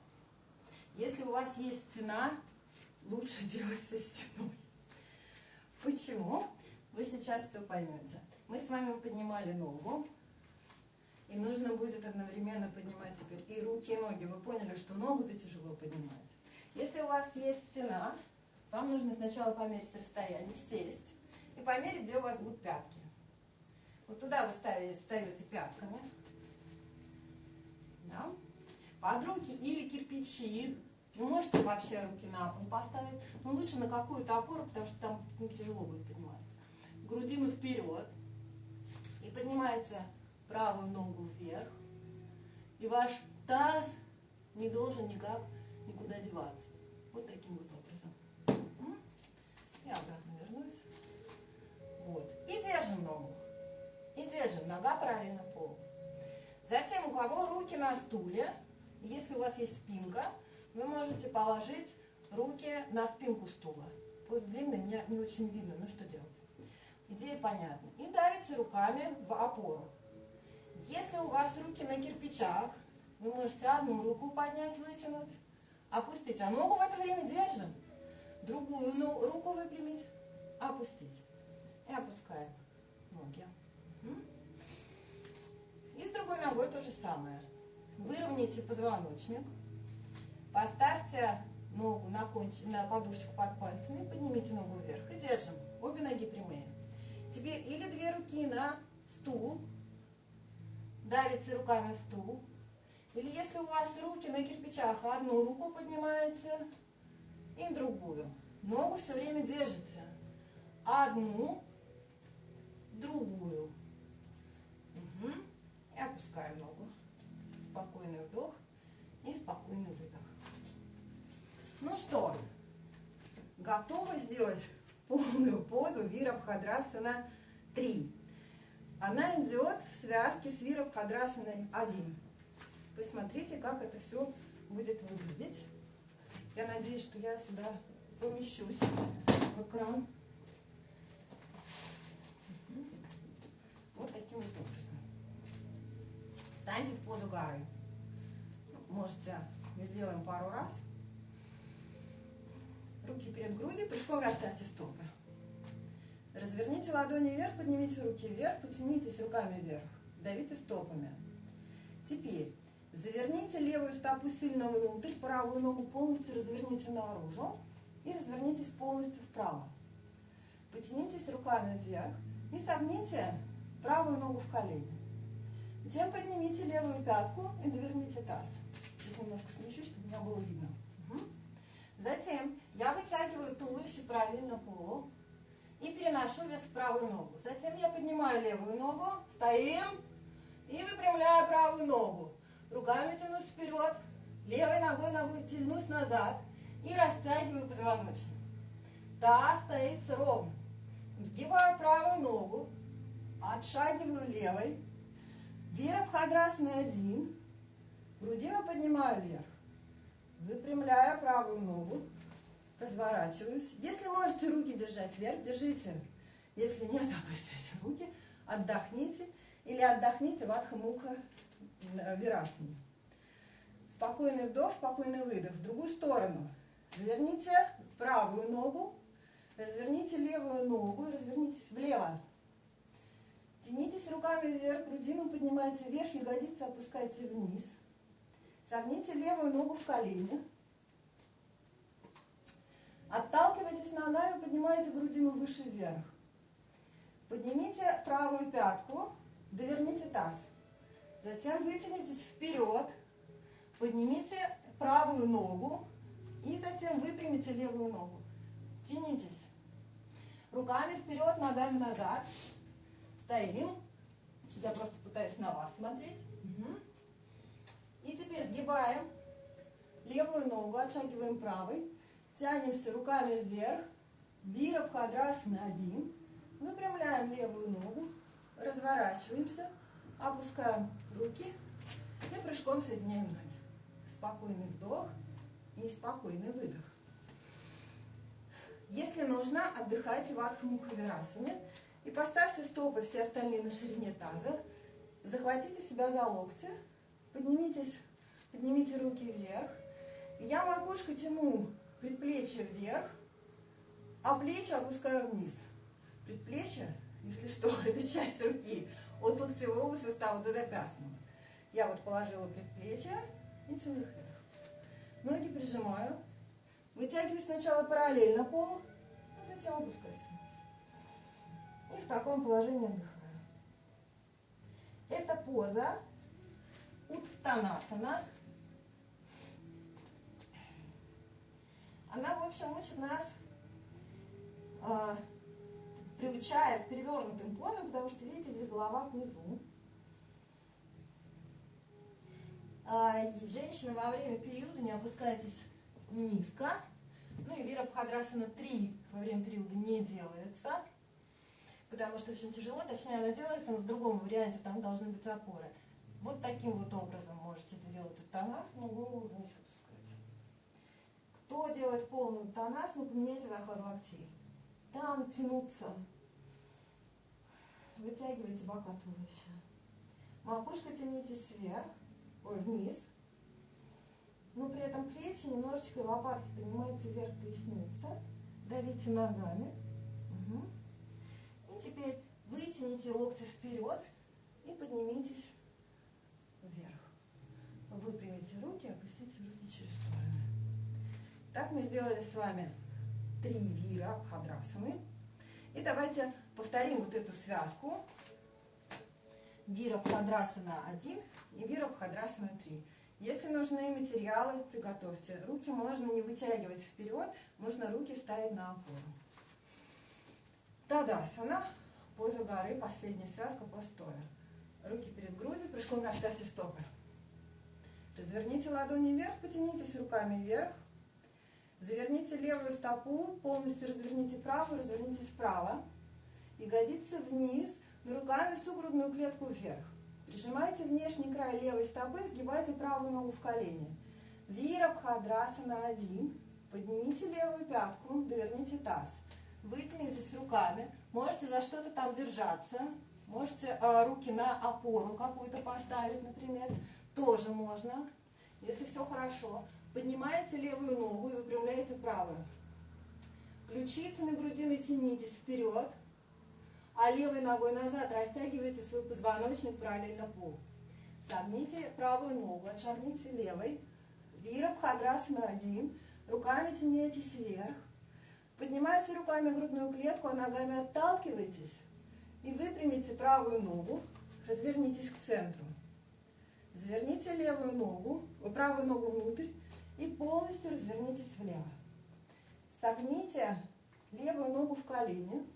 Если у вас есть стена, лучше *laughs* делать со стеной. Почему? Вы сейчас все поймете. Мы с вами поднимали ногу, и нужно будет одновременно поднимать теперь и руки, и ноги. Вы поняли, что ногу-то тяжело поднимать. Если у вас есть стена, вам нужно сначала померить расстояние, сесть и померить, где у вас будут пятки. Вот туда вы ставите, ставите пятками. Да? Под руки или кирпичи. Вы можете вообще руки на пол поставить, но лучше на какую-то опору, потому что там ну, тяжело будет подниматься. Грудину вперед. И поднимается правую ногу вверх. И ваш таз не должен никак никуда деваться. Вот таким вот образом. И обратно вернусь. Вот. И держим ногу. И держим. Нога параллельно. Затем у кого руки на стуле, если у вас есть спинка, вы можете положить руки на спинку стула. Пусть длинный, меня не очень видно, ну что делать? Идея понятна. И давите руками в опору. Если у вас руки на кирпичах, вы можете одну руку поднять, вытянуть, опустить, а ногу в это время держим. Другую руку выпрямить, опустить. И опускаем ноги. Другой ногой то же самое. Выровняйте позвоночник. Поставьте ногу на, конч... на подушечку под пальцами, поднимите ногу вверх и держим. Обе ноги прямые. Теперь или две руки на стул, давите руками в стул. Или если у вас руки на кирпичах, одну руку поднимаете и другую. Ногу все время держите. Одну, другую. И опускаем ногу. Спокойный вдох и спокойный выдох. Ну что, готовы сделать полную позу Вирабхадрасана 3. Она идет в связке с Вирабхадрасаной 1. Посмотрите, как это все будет выглядеть. Я надеюсь, что я сюда помещусь в экран. Вот таким вот. Встаньте в позу гары. Можете, мы сделаем пару раз. Руки перед грудью, прыжком расставьте стопы. Разверните ладони вверх, поднимите руки вверх, потянитесь руками вверх, давите стопами. Теперь заверните левую стопу сильно внутрь, правую ногу полностью разверните наружу и развернитесь полностью вправо. Потянитесь руками вверх и согните правую ногу в колени. Затем поднимите левую пятку и доверните таз. Сейчас немножко смещу, чтобы меня было видно. Угу. Затем я вытягиваю туловище параллельно полу и переношу вес в правую ногу. Затем я поднимаю левую ногу, стоим и выпрямляю правую ногу. Руками тянусь вперед, левой ногой ногой тянусь назад и растягиваю позвоночник. Таз стоит ровно. Сгибаю правую ногу, отшагиваю левой, Вирабхадрасана один, грудину поднимаю вверх, выпрямляю правую ногу, разворачиваюсь. Если можете руки держать вверх, держите. Если нет, *laughs* опустите руки, отдохните или отдохните в Адхамуха Вирасане. Спокойный вдох, спокойный выдох. В другую сторону. Заверните правую ногу, разверните левую ногу развернитесь влево. Тянитесь руками вверх, грудину поднимайте вверх, ягодицы опускайте вниз. Согните левую ногу в колени. Отталкивайтесь ногами, поднимайте грудину выше вверх. Поднимите правую пятку, доверните таз. Затем вытянитесь вперед, поднимите правую ногу и затем выпрямите левую ногу. Тянитесь. Руками вперед, ногами назад. Стоим. Я просто пытаюсь на вас смотреть. Угу. И теперь сгибаем левую ногу, отшагиваем правой. Тянемся руками вверх. Вирабхадрасана один. Выпрямляем левую ногу. Разворачиваемся. Опускаем руки. И прыжком соединяем ноги. Спокойный вдох и спокойный выдох. Если нужно, отдыхайте в Адхамухавирасане и поставьте стопы все остальные на ширине таза. Захватите себя за локти, поднимитесь, поднимите руки вверх. Я макушкой тяну предплечье вверх, а плечи опускаю вниз. Предплечье, если что, *laughs* это часть руки от локтевого сустава до запястного. Я вот положила предплечье и тяну вверх. Ноги прижимаю. Вытягиваю сначала параллельно полу, а затем опускаюсь. И в таком положении отдыхаю. Это поза Уттанасана. Она, в общем, учит нас, э, приучает перевернутым позам, потому что, видите, здесь голова внизу. А, женщины во время периода не опускайтесь низко. Ну и Вира Бхадрасана 3 во время периода не делается, потому что очень тяжело, точнее она делается, но в другом варианте там должны быть опоры. Вот таким вот образом можете это делать уттанас, но голову вниз опускать. Кто делает полный уттанас, ну поменяйте захват локтей. Там тянуться. Вытягивайте бока туловища. Макушка тянитесь вверх ой, вниз. Но при этом плечи немножечко лопатки поднимайте вверх поясница. Давите ногами. Угу. Вытяните локти вперед и поднимитесь вверх. Выпрямите руки, опустите руки через стороны. Так мы сделали с вами три вира хадрасаны. И давайте повторим вот эту связку. Вира Бхадрасана 1 и Вира Бхадрасана 3. Если нужны материалы, приготовьте. Руки можно не вытягивать вперед, можно руки ставить на опору. Тадасана, поза горы, последняя связка постоя. Руки перед грудью, прыжком расставьте стопы. Разверните ладони вверх, потянитесь руками вверх. Заверните левую стопу, полностью разверните правую, разверните справа. Ягодицы вниз, но руками всю грудную клетку вверх. Прижимайте внешний край левой стопы, сгибайте правую ногу в колени. Вирабхадрасана 1. Поднимите левую пятку, доверните таз. Вытянитесь руками. Можете за что-то там держаться. Можете э, руки на опору какую-то поставить, например. Тоже можно, если все хорошо. Поднимаете левую ногу и выпрямляете правую. Ключицами грудины тянитесь вперед а левой ногой назад растягиваете свой позвоночник параллельно полу. Согните правую ногу, отшагните левой. Вирабхадрасана один. Руками тянитесь вверх. Поднимайте руками грудную клетку, а ногами отталкивайтесь. И выпрямите правую ногу. Развернитесь к центру. Заверните левую ногу, правую ногу внутрь и полностью развернитесь влево. Согните левую ногу в колени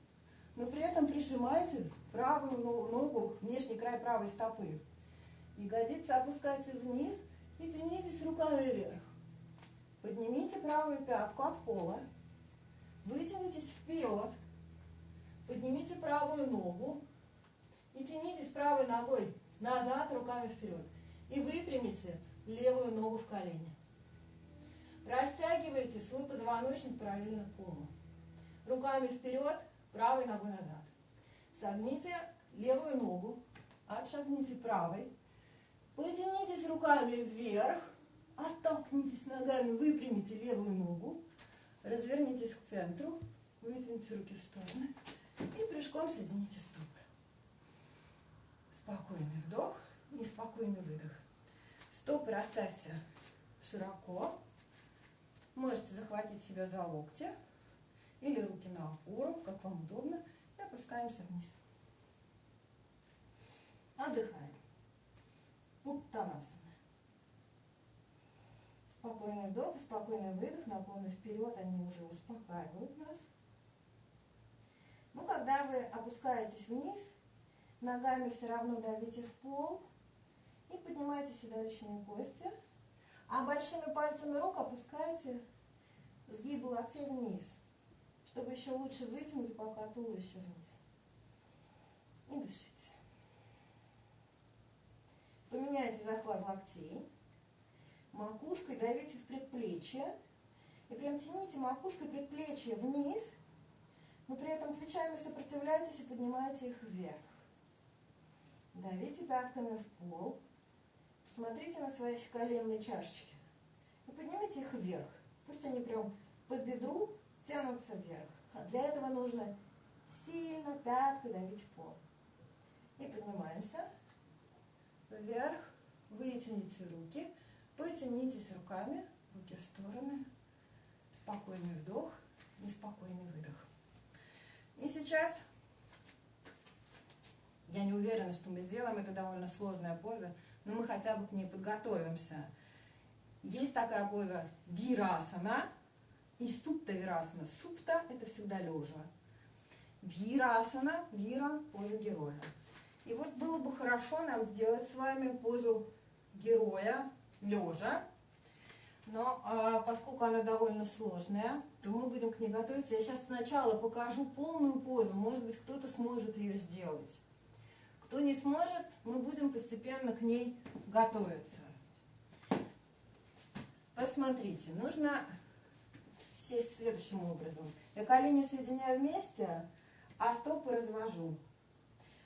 но при этом прижимайте правую ногу, внешний край правой стопы. Ягодицы опускайте вниз и тянитесь руками вверх. Поднимите правую пятку от пола. Вытянитесь вперед. Поднимите правую ногу. И тянитесь правой ногой назад, руками вперед. И выпрямите левую ногу в колени. Растягивайте свой позвоночник параллельно полу. Руками вперед, правой ногой назад. Согните левую ногу, отшагните правой, потянитесь руками вверх, оттолкнитесь ногами, выпрямите левую ногу, развернитесь к центру, вытяните руки в стороны и прыжком соедините стопы. Спокойный вдох и спокойный выдох. Стопы расставьте широко. Можете захватить себя за локти или руки на опору, как вам удобно, и опускаемся вниз. Отдыхаем. Уттанасана. Спокойный вдох спокойный выдох, наклоны вперед, они уже успокаивают нас. Ну, когда вы опускаетесь вниз, ногами все равно давите в пол и поднимайте седалищные кости, а большими пальцами рук опускайте сгибы локтей вниз, чтобы еще лучше вытянуть пока туловище вниз. И дышите. Поменяйте захват локтей. Макушкой давите в предплечье. И прям тяните макушкой предплечье вниз, но при этом плечами сопротивляйтесь и поднимайте их вверх. Давите пятками в пол. Посмотрите на свои коленные чашечки. И поднимите их вверх. Пусть они прям под бедру тянутся вверх. А для этого нужно сильно пяткой давить в пол. И поднимаемся вверх. Вытяните руки. Потянитесь руками, руки в стороны. Спокойный вдох и спокойный выдох. И сейчас я не уверена, что мы сделаем, это довольно сложная поза, но мы хотя бы к ней подготовимся. Есть такая поза вирасана и супта вирасана. Супта – это всегда лежа. Вирасана, вира – поза героя. И вот было бы хорошо нам сделать с вами позу героя лежа. Но а, поскольку она довольно сложная, то мы будем к ней готовиться. Я сейчас сначала покажу полную позу. Может быть, кто-то сможет ее сделать. Кто не сможет, мы будем постепенно к ней готовиться. Посмотрите, нужно сесть следующим образом. Я колени соединяю вместе, а стопы развожу.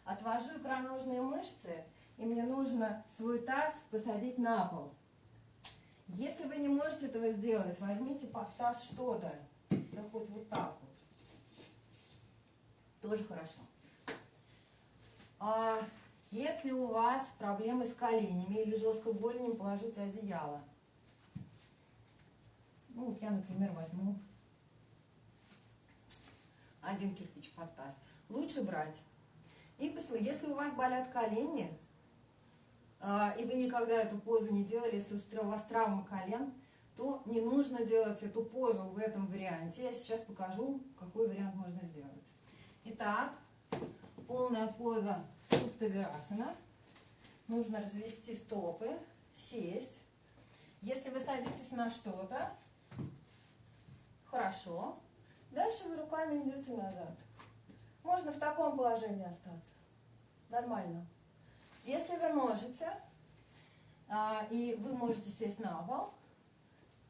Отвожу икроножные мышцы, и мне нужно свой таз посадить на пол. Если вы не можете этого сделать, возьмите под таз что-то, да хоть вот так вот. Тоже хорошо. А если у вас проблемы с коленями или жесткой голенем, положите одеяло. Ну, вот я, например, возьму один кирпич под таз. Лучше брать. И если у вас болят колени, и вы никогда эту позу не делали, если у вас травма колен, то не нужно делать эту позу в этом варианте. Я сейчас покажу, какой вариант можно сделать. Итак, полная поза Суптавирасана. Нужно развести стопы, сесть. Если вы садитесь на что-то, хорошо. Дальше вы руками идете назад. Можно в таком положении остаться. Нормально. Если вы можете, а, и вы можете сесть на пол,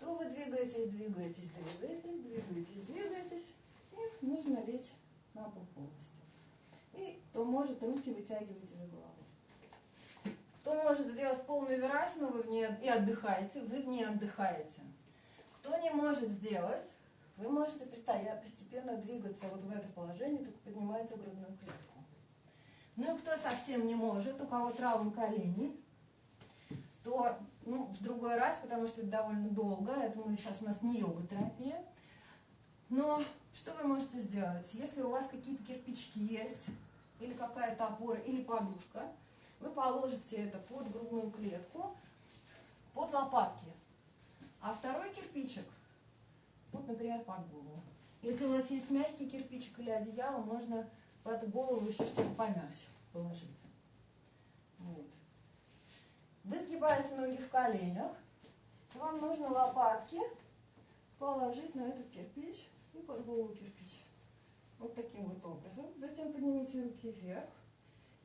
то вы двигаетесь, двигаетесь, двигаетесь, двигаетесь, двигаетесь, и нужно лечь на пол полностью. И кто может, руки вытягивайте за голову. Кто может сделать полную верасину, вы в ней и отдыхаете, вы в ней отдыхаете. Кто не может сделать, вы можете постепенно двигаться вот в это положение, только поднимаете грудную клетку. Ну и кто совсем не может, у кого травма коленей, то ну, в другой раз, потому что это довольно долго, это мы сейчас у нас не йога-терапия. Но что вы можете сделать? Если у вас какие-то кирпички есть, или какая-то опора, или подушка, вы положите это под грудную клетку, под лопатки. А второй кирпичик, вот, например, под голову. Если у вас есть мягкий кирпичик или одеяло, можно под голову еще что-то помягче положить. Вот. Вы сгибаете ноги в коленях. Вам нужно лопатки положить на этот кирпич и под голову кирпич. Вот таким вот образом. Затем поднимите руки вверх.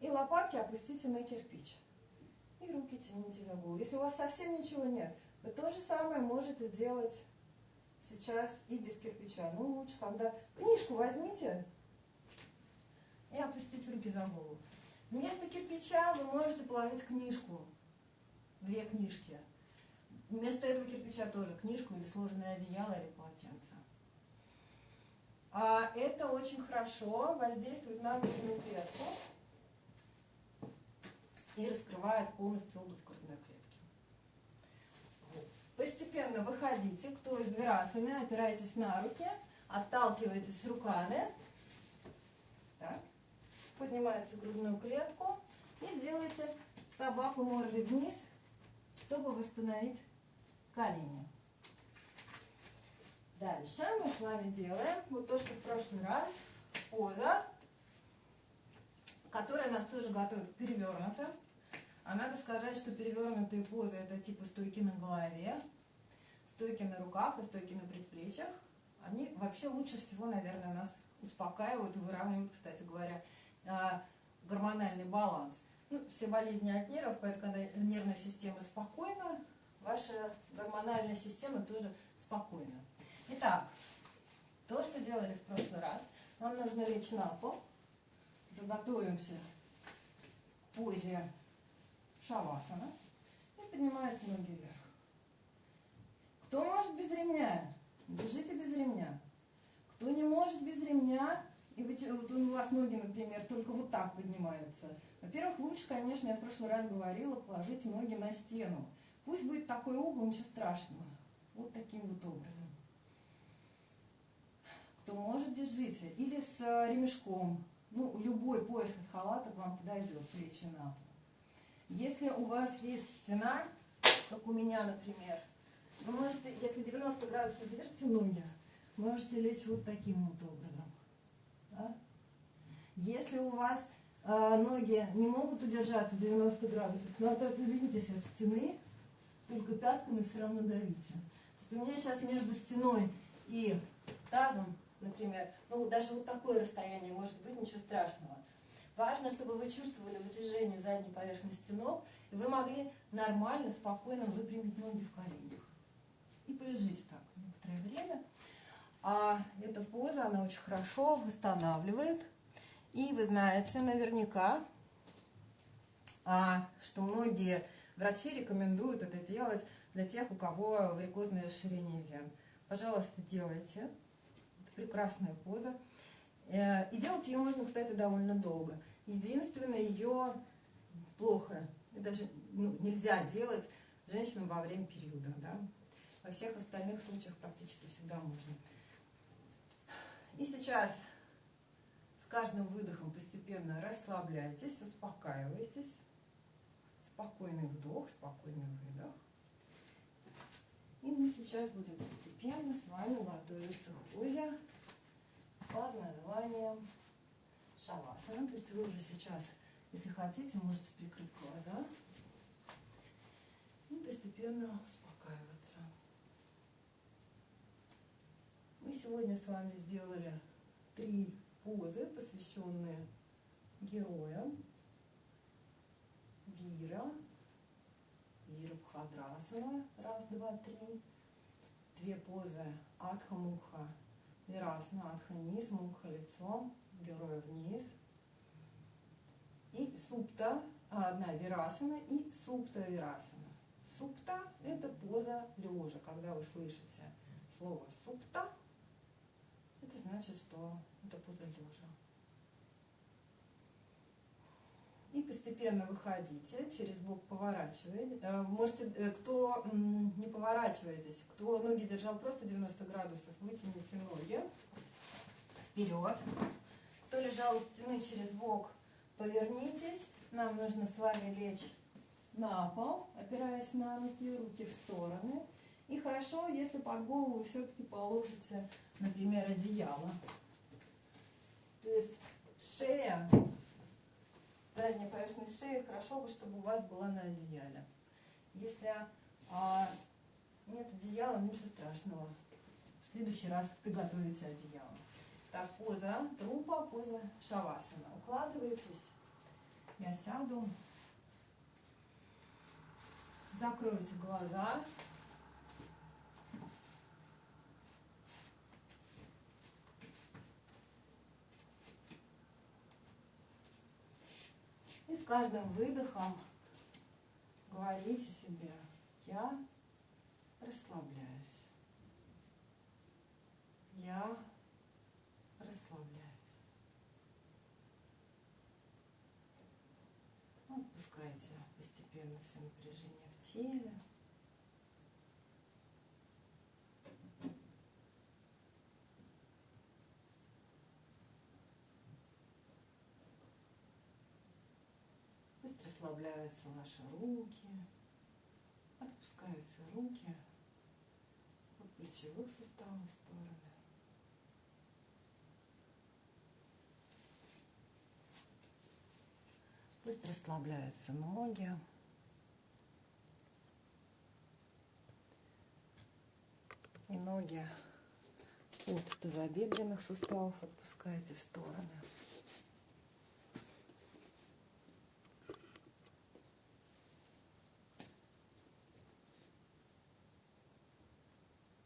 И лопатки опустите на кирпич. И руки тяните за голову. Если у вас совсем ничего нет, вы то же самое можете делать сейчас и без кирпича. Ну, лучше, когда книжку возьмите и опустите руки за голову. Вместо кирпича вы можете положить книжку, две книжки. Вместо этого кирпича тоже книжку или сложенное одеяло или полотенце. А это очень хорошо воздействует на грудную клетку и раскрывает полностью область грудной клетки. Постепенно выходите, кто из вирасами, опирайтесь на руки, отталкивайтесь руками. Так. Поднимайте грудную клетку и сделайте собаку мордой вниз, чтобы восстановить колени. Дальше мы с вами делаем вот то, что в прошлый раз, поза, которая нас тоже готовит перевернуто. А надо сказать, что перевернутые позы это типа стойки на голове, стойки на руках и стойки на предплечьях. Они вообще лучше всего, наверное, нас успокаивают и выравнивают, кстати говоря, гормональный баланс. Ну, все болезни от нервов, поэтому когда нервная система спокойна, ваша гормональная система тоже спокойна. Итак, то, что делали в прошлый раз, нам нужно лечь на пол. Уже готовимся к позе шавасана. И поднимаются ноги вверх. Кто может без ремня? Держите без ремня. Кто не может без ремня, и вы, вот у вас ноги, например, только вот так поднимаются. Во-первых, лучше, конечно, я в прошлый раз говорила, положить ноги на стену. Пусть будет такой угол, ничего страшного. Вот таким вот образом. Кто может, держите. Или с э, ремешком. Ну, любой пояс от халата вам подойдет, плечи на пол. Если у вас есть стена, как у меня, например, вы можете, если 90 градусов держите ноги, можете лечь вот таким вот образом. Если у вас э, ноги не могут удержаться 90 градусов, надо отодвиньтесь от стены, только пятками все равно давите. То есть у меня сейчас между стеной и тазом, например, ну даже вот такое расстояние может быть, ничего страшного. Важно, чтобы вы чувствовали вытяжение задней поверхности ног, и вы могли нормально, спокойно выпрямить ноги в коленях. И полежите так некоторое время. А эта поза, она очень хорошо восстанавливает. И вы знаете наверняка, а, что многие врачи рекомендуют это делать для тех, у кого варикозное расширение вен. Пожалуйста, делайте. Это прекрасная поза. Э, и делать ее можно, кстати, довольно долго. Единственное, ее плохо, даже ну, нельзя делать женщинам во время периода. Да? Во всех остальных случаях практически всегда можно. И сейчас каждым выдохом постепенно расслабляйтесь, успокаивайтесь. Спокойный вдох, спокойный выдох. И мы сейчас будем постепенно с вами готовиться к позе под названием шавасана. То есть вы уже сейчас, если хотите, можете прикрыть глаза и постепенно успокаиваться. Мы сегодня с вами сделали три позы, посвященные героям. Вира, Вира Бхадрасана, раз, два, три. Две позы Адха-Муха Вирасана Адха низ, мукха лицом, героя вниз. И супта, одна вирасана и супта вирасана. Супта – это поза лежа. Когда вы слышите слово супта, это значит, что это поза лежа. И постепенно выходите, через бок поворачиваете. Э, можете, э, кто не поворачиваетесь, кто ноги держал просто 90 градусов, вытяните ноги вперед. Кто лежал у стены через бок, повернитесь. Нам нужно с вами лечь на пол, опираясь на руки, руки в стороны. И хорошо, если под голову все-таки положите, например, одеяло. То есть шея задняя поверхность шеи, хорошо бы, чтобы у вас была на одеяле. Если а, нет одеяла, ничего страшного. В следующий раз приготовите одеяло. Так, поза трупа, поза шавасана. Укладываетесь. Я сяду. Закройте глаза. И с каждым выдохом говорите себе, я расслабляюсь. Я расслабляюсь. Отпускайте постепенно все напряжение в теле. Расслабляются ваши руки, отпускаются руки от плечевых суставов в стороны. Пусть расслабляются ноги. И ноги от тазобедренных суставов отпускайте в стороны.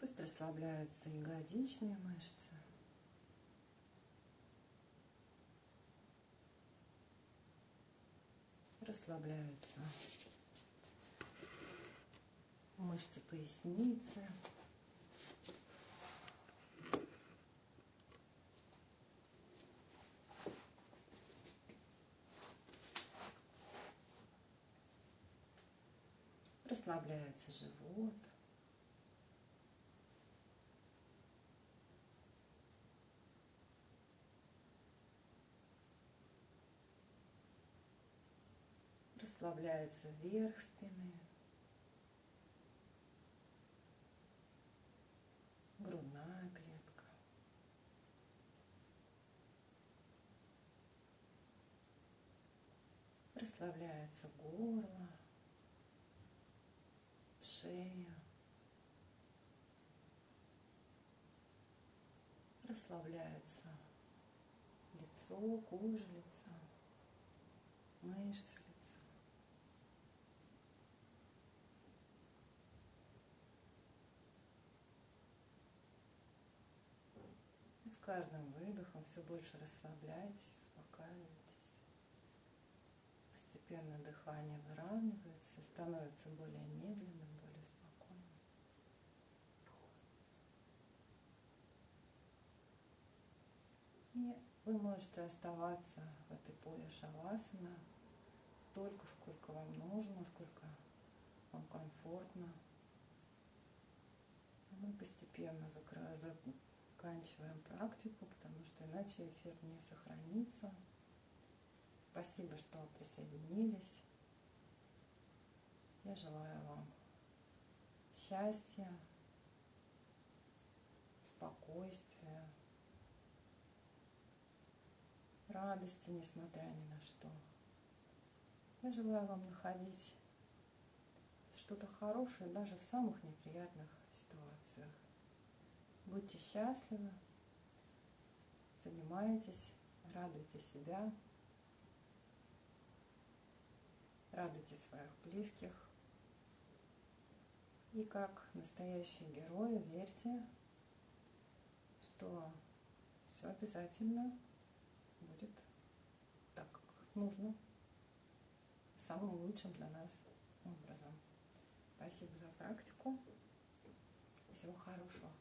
Пусть расслабляются ягодичные мышцы. Расслабляются мышцы поясницы. Расслабляется живот. Расслабляется верх спины. Грудная клетка. Расслабляется горло шея. Расслабляется лицо, кожа лица, мышцы лица. И с каждым выдохом все больше расслабляйтесь, успокаивайтесь. Постепенно дыхание выравнивается, становится более медленным, И вы можете оставаться в этой позе шавасана столько, сколько вам нужно, сколько вам комфортно. Мы постепенно заканчиваем практику, потому что иначе эфир не сохранится. Спасибо, что присоединились. Я желаю вам счастья, спокойствия, радости, несмотря ни на что. Я желаю вам находить что-то хорошее даже в самых неприятных. Будьте счастливы, занимайтесь, радуйте себя, радуйте своих близких. И как настоящие герои верьте, что все обязательно будет так, как нужно, самым лучшим для нас образом. Спасибо за практику. Всего хорошего.